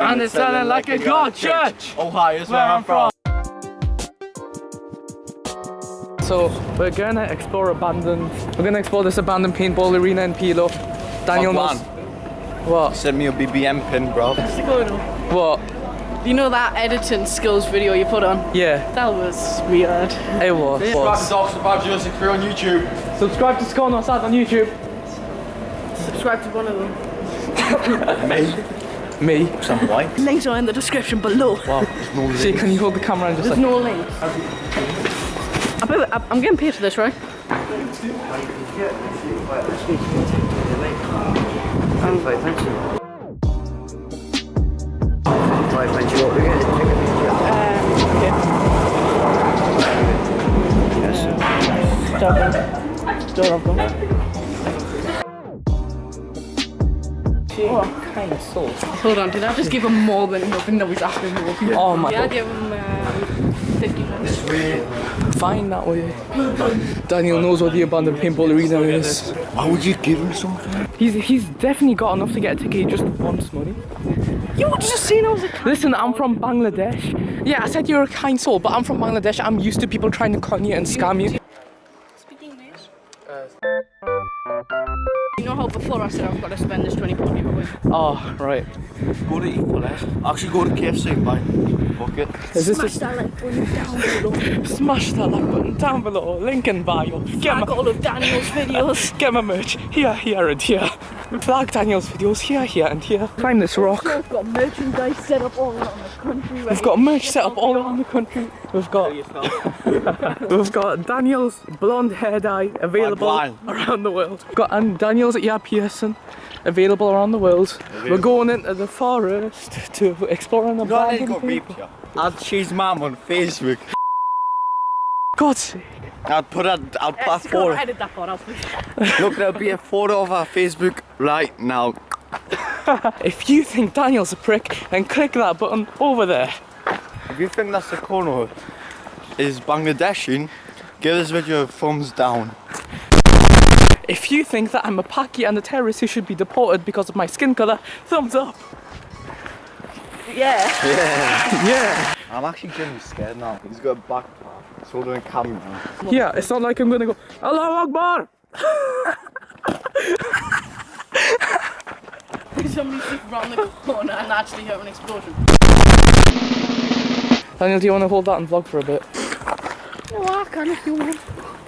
And it's sounding like a god church. Ohio is Where I'm from. So we're gonna explore abandoned. We're gonna explore this abandoned paintball arena in Pilo. Daniel Fuck knows. What? Send me a BBM pin, bro. What? You know that editing skills video you put on? Yeah, That was weird. it was. was. Dogs about Jurassic 3 on YouTube. Subscribe to Skull No Sad on YouTube. Subscribe to one of them. Me. Me. Some white. Links are in the description below. See, can you hold the camera and just There's like? no links. I bet- I- I'm getting paid for this, right? Hold on, did I just give him more than nothing that was asking for? Oh my god. Yeah, I god. gave him um, 50 pence. Fine that way. Daniel knows what the abandoned paintball arena is. Why would you give him something? He's he's definitely got enough to get a ticket. He just wants money. You just seen I was a Listen, I'm from Bangladesh. Yeah, I said you're a kind soul, but I'm from Bangladesh. I'm used to people trying to con you and scam you. Speak English? You know how before I said I've got to spend this 20 pound giveaway? Oh, right. Go to Equalize. Actually, go to KFC and buy bucket. Is this Smash that like button down below. a, smash that like button down below, link in bio. Get Flag my, all of Daniel's videos. get my merch here, here, and here. Flag Daniel's videos here, here, and here. Climb this rock. We've got merchandise set up all around the country. We've got merch set up all around the country. We've got we've got Daniel's blonde hair dye available around the world. We've got and Daniel's ear piercing available around the world. We're going into the forest to explore the. an abandoned people. Add Cheese Mom on Facebook. God's sake. I'll put it, I'll put a photo. edit that part out. Look, there'll be a photo of our Facebook right now. If you think Daniel's a prick, then click that button over there. If you think that's the corner is Bangladeshi, give this video a thumbs down. If you think that I'm a Paki and a terrorist who should be deported because of my skin colour, thumbs up. Yeah. Yeah. Yeah. I'm actually getting scared now. He's got a backpack. He's holding a camera. Yeah, it's not like I'm gonna go, Allahu Akbar! Somebody sneak around the corner and actually hear an explosion. Daniel, do you want to hold that and vlog for a bit? No, I can if you want.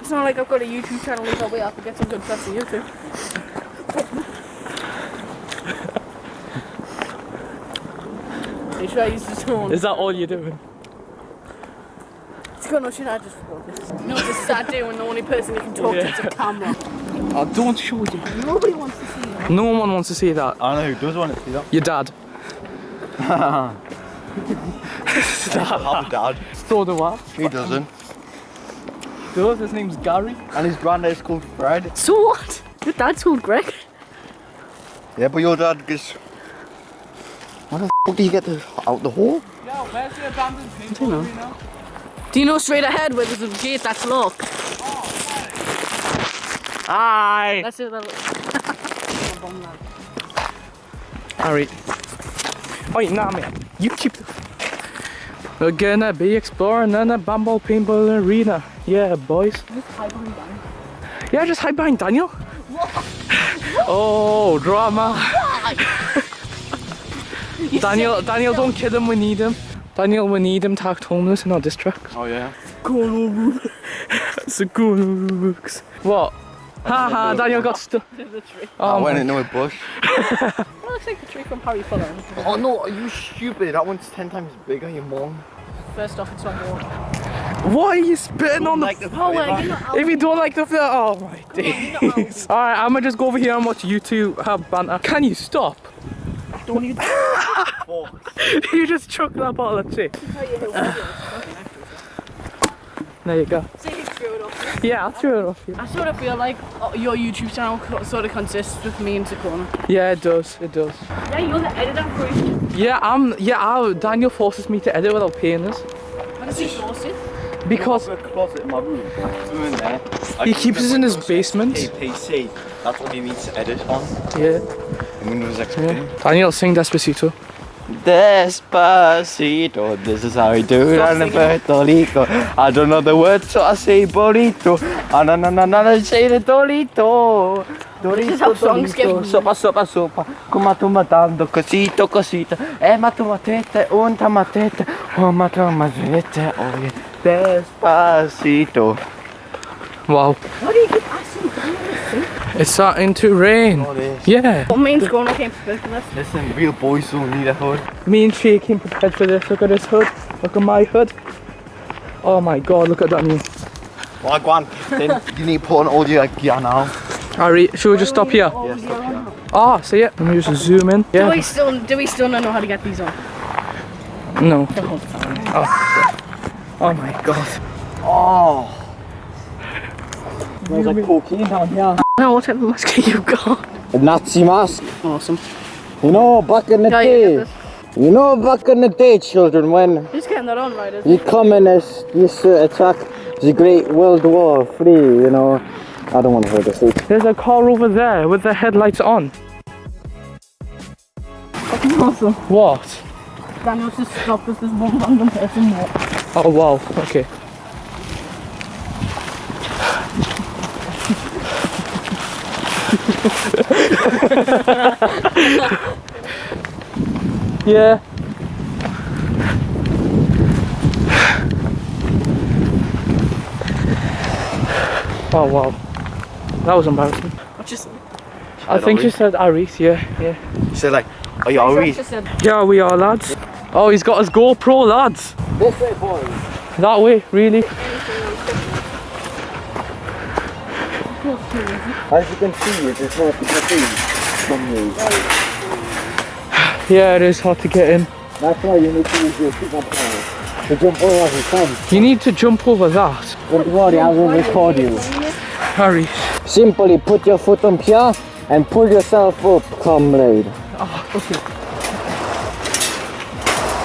It's not like I've got a YouTube channel where we have to get some good stuff on YouTube. Are you sure I use the tone? Is that all you're doing? It's good, or should I just focus? You know, it's a sad day when the only person you can talk to is a camera. Oh, don't show you. Nobody wants to see you. No one wants to see that. I know who does want to see that. Your dad. I have dad. So do I. He doesn't. Does his name's Gary. And his granddad's called Fred. So what? Your dad's called Greg. Yeah, but your dad gets. What the f do you get the, out the hole? Yeah, where's the abandoned paintball arena? Do you know straight ahead where there's a gate that's locked? Hi. That's it. That Alright. Oi, nah, man. You keep the. We're gonna be exploring in a bamboo paintball arena. Yeah, boys. Yeah, just hide behind Daniel. oh, drama. Daniel, Daniel, don't kill him. We need him. Daniel, we need him to act homeless in our district. Oh, yeah. It's a good What? Haha, Daniel got stuck. the tree. Oh, I Oh, went my- into a bush. That looks like the tree from Harry Potter. Oh no, are you stupid? That one's ten times bigger, you mom. First off, it's on water. Why are you spitting on the Like the Oh, well, If you don't like the film, oh my days. Alright, I'm gonna just go over here and watch you two have banter. Can you stop? Don't you you just chucked that bottle of tea. There you go. See, you threw it off. Yeah, I'll throw it off you. I sort of feel like uh, your YouTube channel sort of consists with me and corner. Yeah, it does. It does. Yeah, you're the editor for it. Yeah, I'm. Yeah, i Daniel forces me to edit without paying us How does he source it? because a closet in my room. I'm in there. he keeps us in his basement. PC. That's what he needs to edit on. Yeah. Windows yeah. Daniel, sing Despacito. Despacito, this is how we do it on the Puerto Rico. I don't know the words, so I say burrito. I don't know, no, no, no, say the Dorito. Dorito, is how songs get- Dorito. Sopa, sopa, sopa. Come tu matando, cosito, cosito. Eh, ma tu matete, un tamatete. Oh, ma tu matete, oh, yeah. Despacito. Wow. Why do you keep asking? It's starting to rain. Oh, this. Yeah. What means going I came prepared for this? Listen, real boys don't need a hood. Me and Shay came prepared for this. Look at this hood. Look at my hood. Oh my god, look at that new. Well, go on. Then you need to put on all your gear now. Alright, should we just stop here? Oh, yeah. Ah, see it? Let me just zoom in. Yeah. Do we still do we still not know how to get these on? No. The whole time. Oh my god. Oh. Smells like cocaine down here. No, what type of mask have you got? A Nazi mask. Awesome. You know, back in the Yeah, day. get. You know, back in the day, children, when Just getting that on right, isn't the communists used to attack the Great World War Three. You know, I don't want to hear this. There's a car over there with the headlights on. Awesome. What? Daniel's just stopped us. There's one random person more. Oh wow, okay. Yeah. Oh wow. That was embarrassing. What just? I think she said Aris, yeah, yeah. She said like, are you already? Just said. Yeah, we are lads. Oh, he's got his GoPro, lads. This way, boys. That way, really. As you can see, it is not the trees from you. Yeah, it is hard to get in. That's why you need to use your feet up power to jump over as you. You need to jump over that. Don't worry, I will record you. Harry. Simply put your foot on here and pull yourself up, comrade. Ah, oh, okay.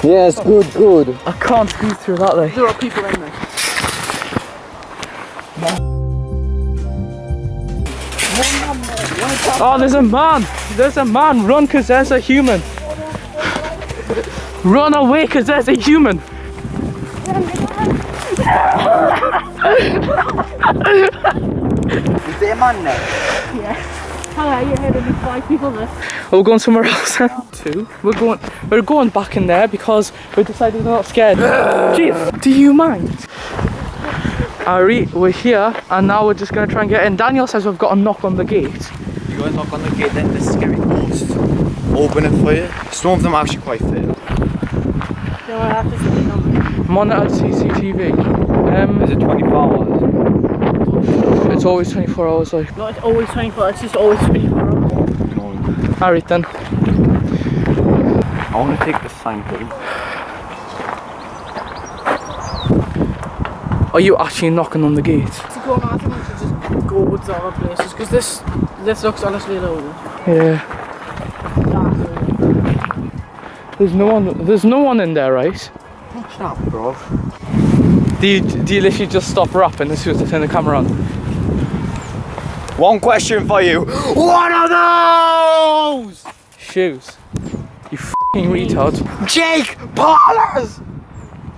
Yes, good, good. I can't squeeze through that way. There are people in there. Oh, there's a man. There's a man. Run, cause there's a human. Run away, cause there's a human. Is there a man there? Hello, you heard only five people there. We're going somewhere else. Two. We're going. We're going back in there because we decided we're not scared. Jeez, do you mind? Ari, we're here, and now we're just gonna try and get in. Daniel says we've got to knock on the gate. You guys knock on the gate, then the scary ghosts open it for you. Some of them are actually quite fit. No, I have to sit down. Monitored CCTV. Um, Is it 24 hours? it's always 24 hours. Like, No, it's always 24. hours, It's just always 24 hours. No. Alright then. I want to take the sign please. Are you actually knocking on the gate? To go on, I think we should just go with the other places because this this looks honestly a Yeah. There's no one. There's no one in there, right? Shut up, bro. Do you, do you literally just stop rapping as soon as I turn the camera on? One question for you. What are those? Shoes. You fucking retard. Jake Paulers!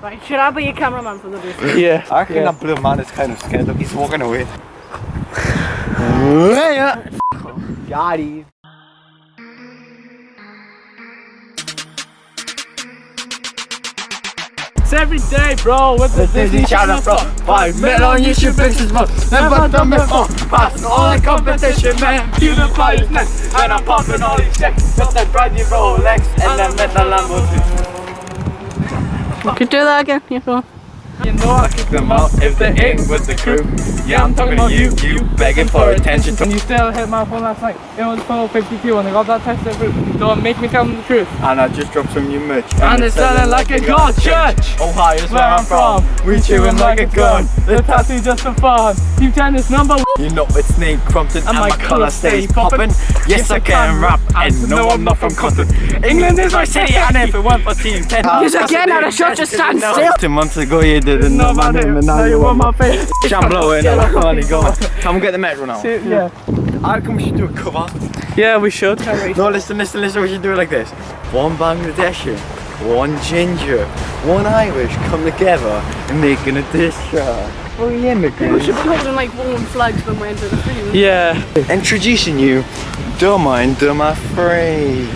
Right, should I be your cameraman for the day? Yeah. I reckon yeah. that blue man is kind of scared. Look, he's walking away. yeah. Got him. It's every day, bro. With the Disney Channel, bro. Five men on YouTube pictures, bro. Never done before. Passing all the competition, man. PewDiePie is next. And I'm popping all these checks. Got that brand new Rolex and that metal Lamborghini. You could do that again, you know. You know I kick them out if they ain't with the crew. Yeah, I'm talking about you, you begging for attention. And you still hit my phone last night. It was 12.52 and I got that text through. Don't make me tell them the truth. And I just dropped some new merch. And it's selling like a god church. Ohio's Where I'm from, we chewing like a gun. The tattoo just for fun. Team 10 is number one. You know it's Nate Crompton and, my my colour stays poppin'. Yes, I can rap and no, I'm not from Compton. England is my city and if it weren't for Team 10. Yes, again, I'd have shot you stand still. Two months ago you didn't know my name and now you want my face. I'm blowing and I'm only going. Come get the metro now. Yeah. I reckon we should do a cover Yeah, we should. No, listen, listen, listen. We should do it like this. One Bangladeshi, one ginger, one Irish come together and making a dish track. For the We immigrants. should be holding like warm flags when we enter the field. Yeah. Introducing you, Duma and Duma Free.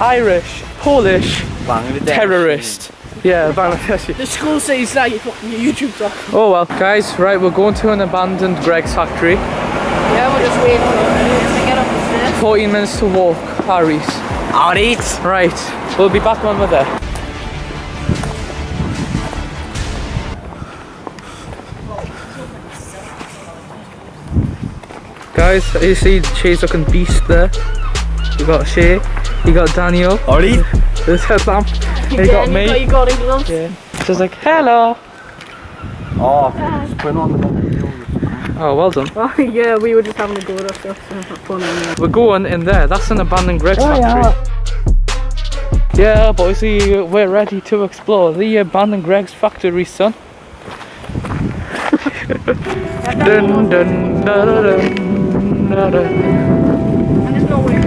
Irish, Polish, Bangladesh. terrorist. Yeah, Bangladeshi. The school says that you fucking your YouTube's off. Oh well, guys, right, we're going to an abandoned Greggs factory. Yeah, we're just waiting for them to get up the stairs. 14 minutes to walk, Harry's. Alright. Right, we'll be back when we're there. Guys, you see Shay's looking beast there. You got Shay, you got Daniel, Alright. there's headlamp, you got Again, me. You got your garden gloves. Yeah. Just like, hello. Oh, ah. just put on the Oh, well done. Oh yeah, we were just having a go at us. That's fun. anyway. We're going in there. That's an abandoned Greggs oh, factory. Yeah, boys, we- we're ready to explore the abandoned Greggs factory, son. dun, dun, dun, dun, dun, dun. And there's no way to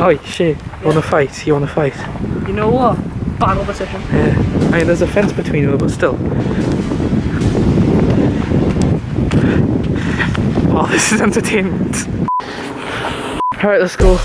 Oh, shit. You wanna fight? You wanna fight? You know what? Battle position. Yeah. I mean, there's a fence between them, but still. Oh, this is entertainment. Alright, let's go.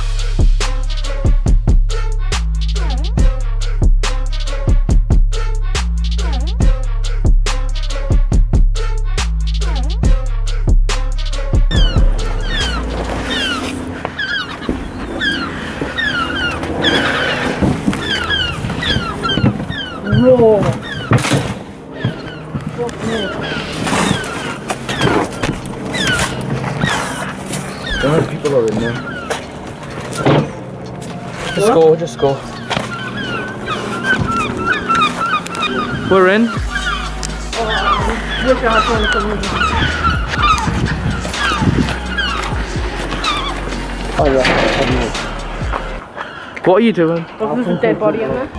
With me. Oh yeah. What are you doing? Oh, there's a dead body in there.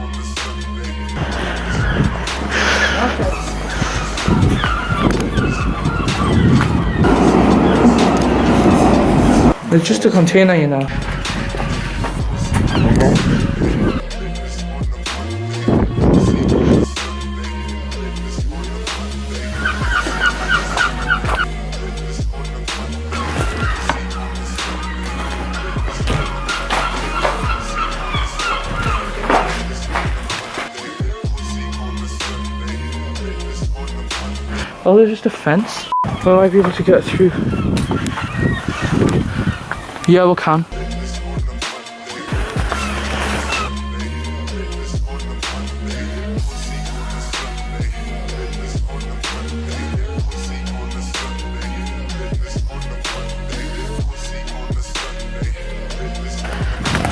It's just a container, you know. Oh, there's just a fence. We I be able to get through. Yeah, we can.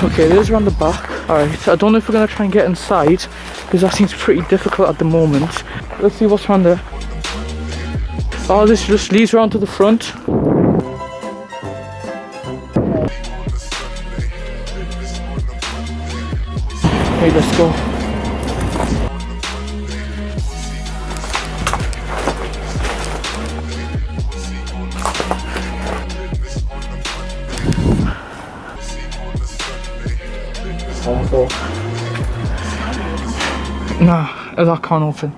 Okay, there's around the back. Alright, I don't know if we're gonna try and get inside because that seems pretty difficult at the moment. Let's see what's around there. Oh, this just leads around to the front. Okay, let's go. Nah, that can't open.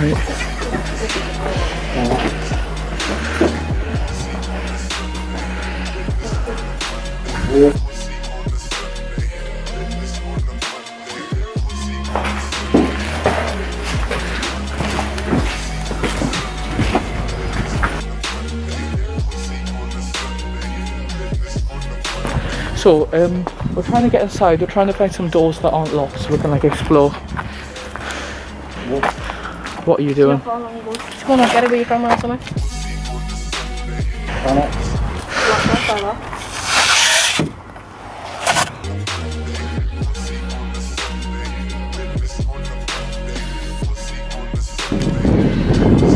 Right. So, um, we're trying to get inside. We're trying to find some doors that aren't locked so we can like explore. What are you doing? Just go on, get it with your camera or something.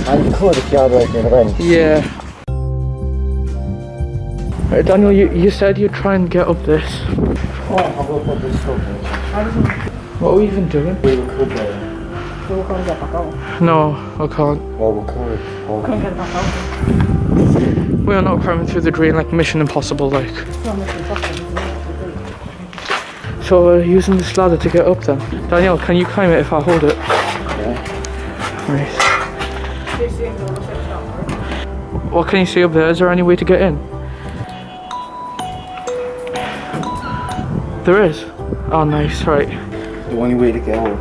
I could if you had like in a ring. Yeah. Right, Daniel, you, you said you'd try and get up this. Oh, I'll go put this stuff What are we even doing? We could uh, So we can't get back out. No, I can't. well we could. Oh, Can't get back out. We are not climbing through the drain like Mission Impossible, like. So we're using this ladder to get up then. Danielle, can you climb it if I hold it? Right. What can you see up there? Is there any way to get in? There is. Oh, nice. Right. The only way to get out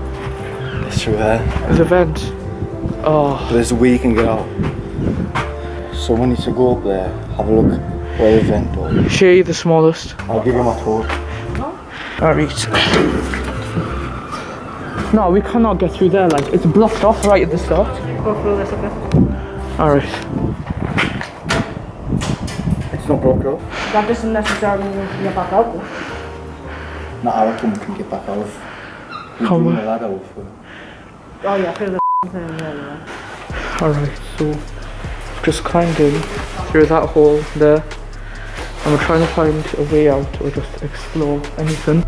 is through there. There's a vent. Oh, There's a way you can get out. So we need to go up there, have a look where the vent was. Shay the smallest. I'll give you my torch. Alright. No, we cannot get through there. Like it's blocked off right at the start. Go through this a bit. Alright. It's not blocked off. That doesn't necessarily mean you can get back out. No, I reckon we can get back out. We're Come doing a ladder with. Oh yeah, through the thing, yeah, yeah. Alright, so just climbed in through that hole there. And we're trying to find a way out or just explore anything.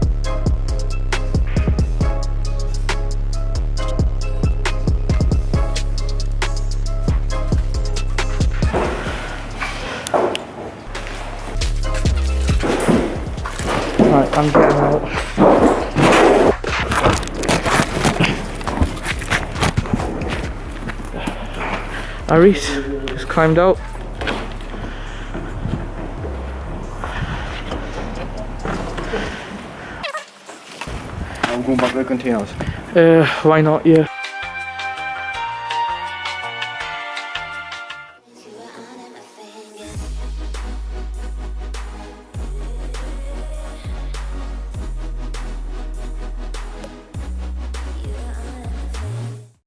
Aris just climbed out. I'm going back to the containers. Uh, why not? Yeah.